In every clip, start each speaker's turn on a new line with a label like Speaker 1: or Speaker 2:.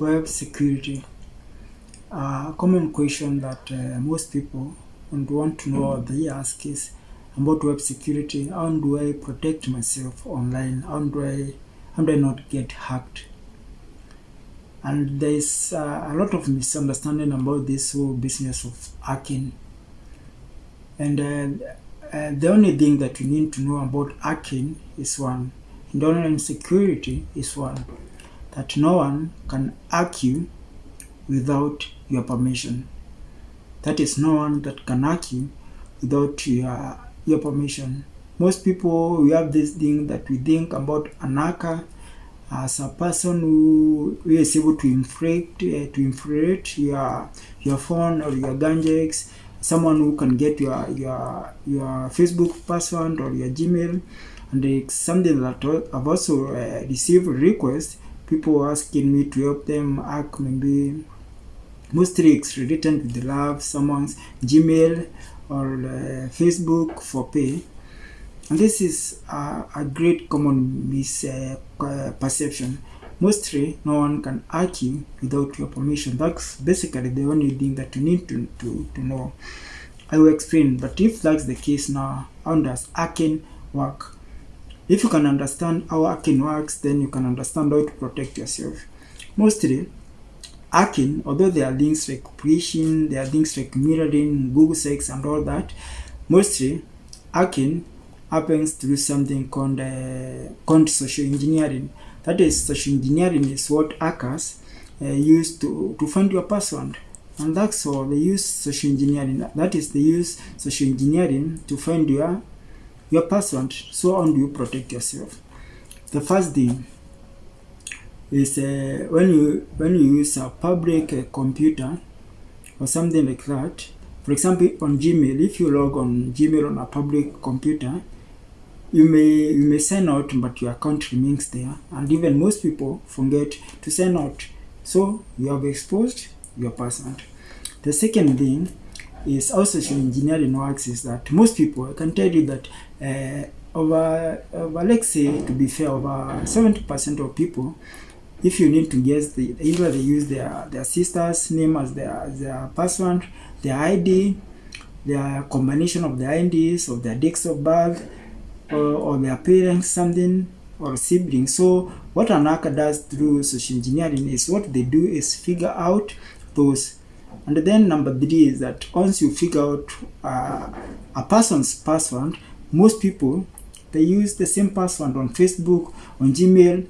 Speaker 1: web security. A common question that uh, most people would want to know they ask is about web security. How do I protect myself online? How do I how do I not get hacked? And there is uh, a lot of misunderstanding about this whole business of hacking. And uh, uh, the only thing that you need to know about hacking is one, and online security is one that no one can you without your permission. That is no one that can you without your, your permission. Most people, we have this thing that we think about an hacker as a person who, who is able to infiltrate, uh, to infiltrate your, your phone or your gadgets, someone who can get your, your, your Facebook password or your Gmail. And it's something that I've also uh, received requests people asking me to help them. Hack maybe mostly it's written with the love someone's gmail or uh, facebook for pay. And this is a, a great common misperception uh, mostly no one can hack you without your permission. That's basically the only thing that you need to, to, to know. I will explain but if that's the case now how does hacking work if you can understand how hacking works, then you can understand how to protect yourself. Mostly, hacking, although there are things like phishing, there are things like mirroring, Google search, and all that, mostly hacking happens through something called, uh, called social engineering. That is, social engineering is what hackers uh, use to, to find your password. And that's all, they use social engineering. That is, they use social engineering to find your your password so how do you protect yourself? The first thing is uh, when you when you use a public uh, computer or something like that for example on gmail if you log on gmail on a public computer you may you may sign out but your account remains there. And even most people forget to sign out. So you have exposed your password. The second thing is how social engineering works is that most people, I can tell you that uh, over, over, let's say, to be fair, over 70% of people, if you need to guess, the, either they use their, their sister's name as their, their password, their ID, their combination of their IDs, of their dates of birth, or, or their parents, something, or siblings. So what an hacker does through social engineering is what they do is figure out those and then number three is that once you figure out uh, a person's password, most people, they use the same password on Facebook, on Gmail,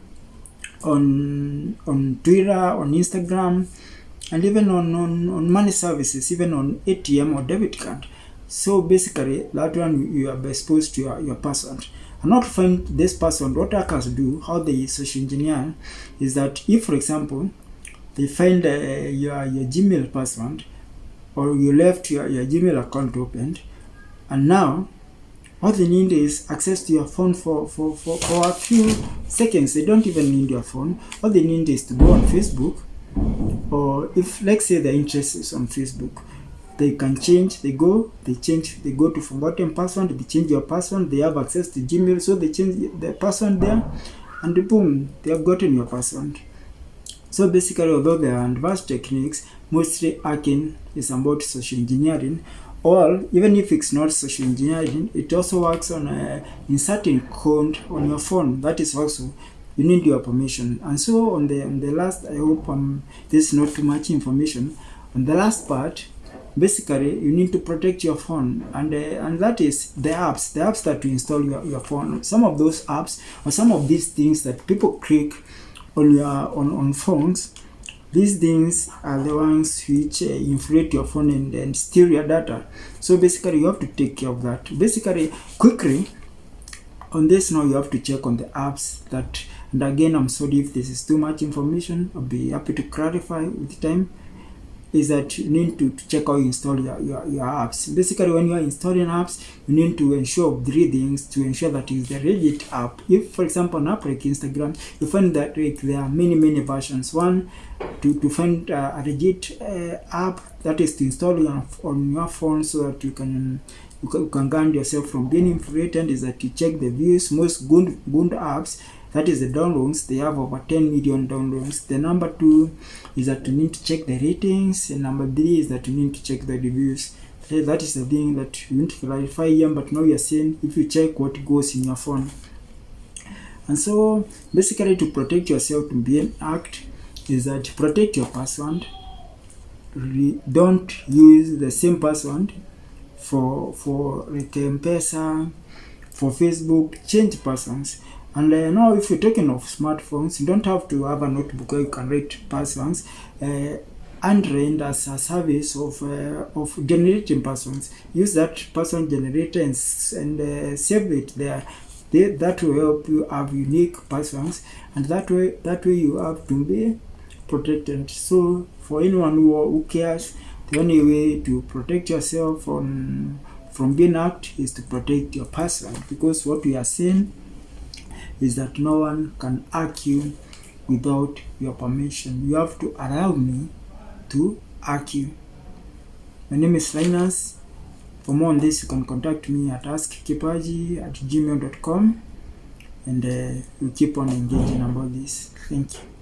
Speaker 1: on, on Twitter, on Instagram, and even on, on, on money services, even on ATM or debit card. So basically, that one you are exposed to your, your password. And not find this person, what hackers do, how they social engineer, is that if, for example, they find uh, your, your Gmail password or you left your, your Gmail account opened and now all they need is access to your phone for, for, for, for a few seconds. They don't even need your phone. All they need is to go on Facebook or if let's say the interest is on Facebook, they can change, they go, they change, they go to forgotten password, they change your password, they have access to Gmail, so they change the password there and boom, they have gotten your password. So basically, although there are advanced techniques, mostly hacking is about social engineering, or even if it's not social engineering, it also works on uh, inserting code on your phone. That is also you need your permission. And so on the on the last, I hope um, this is not too much information. On the last part, basically you need to protect your phone and uh, and that is the apps the apps that you install your, your phone some of those apps or some of these things that people click on your on, on phones these things are the ones which uh, inflate your phone and, and steal your data. So basically you have to take care of that. Basically quickly on this now you have to check on the apps that and again i'm sorry if this is too much information. I'll be happy to clarify with time is that you need to, to check how you install your, your, your apps. Basically, when you are installing apps, you need to ensure three things to ensure that it's the legit app. If, for example, an app like Instagram, you find that like, there are many, many versions. One, to, to find uh, a legit uh, app that is to install on, on your phone so that you can you can, guard yourself from being infiltrated is that you check the views most good good apps that is the downloads. They have over 10 million downloads. The number two is that you need to check the ratings. And number three is that you need to check the reviews. That is the thing that you need to clarify here but now you're saying if you check what goes in your phone. And so basically to protect yourself to be an act is that protect your password. Don't use the same password for for like mpesa for facebook. Change passwords and uh, now if you're talking of smartphones you don't have to have a notebook where you can write passwords uh, Android as a service of uh, of generating passwords. Use that password generator and, and uh, save it there. They, that will help you have unique passwords and that way that way you have to be protected. So for anyone who, who cares the only way to protect yourself from from being hacked is to protect your password because what we are saying is that no one can hack you without your permission. You have to allow me to hack you my name is Linus. For more on this you can contact me at askkipaji at gmail.com and uh, we keep on engaging about this. Thank you